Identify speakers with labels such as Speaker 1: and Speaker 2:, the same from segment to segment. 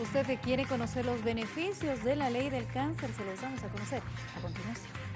Speaker 1: Usted quiere conocer los beneficios de la ley del cáncer, se los vamos a conocer a continuación.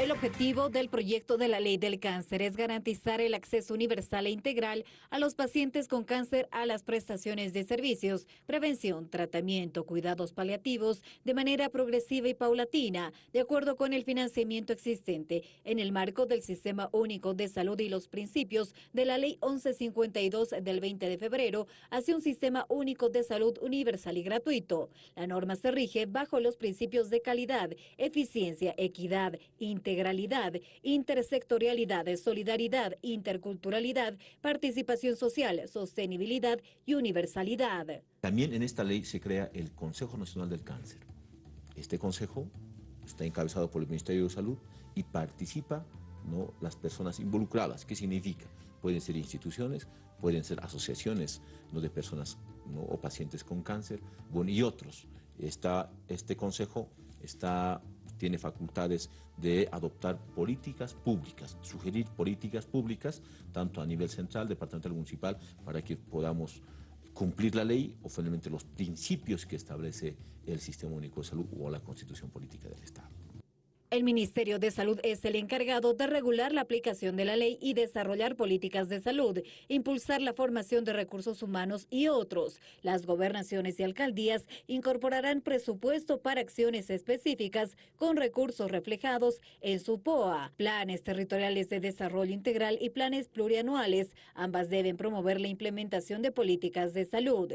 Speaker 1: El objetivo del proyecto de la ley del cáncer es garantizar el acceso universal e integral a los pacientes con cáncer a las prestaciones de servicios, prevención, tratamiento, cuidados paliativos de manera progresiva y paulatina, de acuerdo con el financiamiento existente en el marco del Sistema Único de Salud y los principios de la Ley 1152 del 20 de febrero hacia un Sistema Único de Salud universal y gratuito. La norma se rige bajo los principios de calidad, eficiencia, equidad, integración, integralidad, intersectorialidad, solidaridad, interculturalidad, participación social, sostenibilidad y universalidad.
Speaker 2: También en esta ley se crea el Consejo Nacional del Cáncer. Este consejo está encabezado por el Ministerio de Salud y participa ¿no? las personas involucradas. ¿Qué significa? Pueden ser instituciones, pueden ser asociaciones ¿no? de personas o pacientes con cáncer, bueno, y otros. Está, este consejo está tiene facultades de adoptar políticas públicas, sugerir políticas públicas, tanto a nivel central, departamental, municipal, para que podamos cumplir la ley o finalmente los principios que establece el Sistema Único de Salud o la Constitución Política del Estado.
Speaker 1: El Ministerio de Salud es el encargado de regular la aplicación de la ley y desarrollar políticas de salud, impulsar la formación de recursos humanos y otros. Las gobernaciones y alcaldías incorporarán presupuesto para acciones específicas con recursos reflejados en su POA, planes territoriales de desarrollo integral y planes plurianuales. Ambas deben promover la implementación de políticas de salud.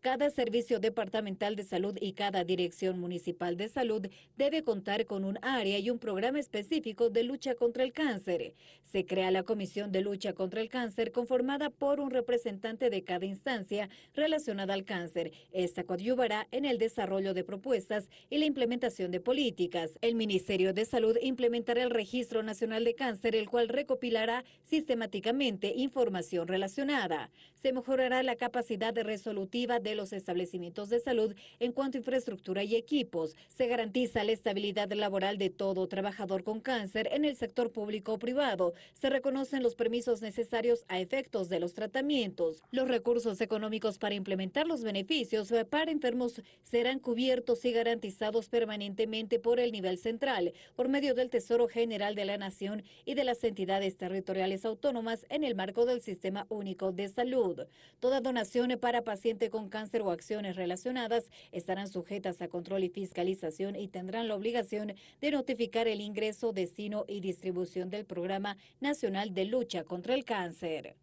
Speaker 1: Cada servicio departamental de salud y cada dirección municipal de salud debe contar con un área y un programa específico de lucha contra el cáncer. Se crea la Comisión de Lucha contra el Cáncer conformada por un representante de cada instancia relacionada al cáncer. Esta coadyuvará en el desarrollo de propuestas y la implementación de políticas. El Ministerio de Salud implementará el Registro Nacional de Cáncer, el cual recopilará sistemáticamente información relacionada. Se mejorará la capacidad resolutiva de los establecimientos de salud en cuanto a infraestructura y equipos. Se garantiza la estabilidad laboral de todo trabajador con cáncer en el sector público o privado. Se reconocen los permisos necesarios a efectos de los tratamientos. Los recursos económicos para implementar los beneficios para enfermos serán cubiertos y garantizados permanentemente por el nivel central, por medio del Tesoro General de la Nación y de las entidades territoriales autónomas en el marco del Sistema Único de Salud. Toda donación para paciente con cáncer o acciones relacionadas estarán sujetas a control y fiscalización y tendrán la obligación de notificar el ingreso, destino y distribución del Programa Nacional de Lucha contra el Cáncer.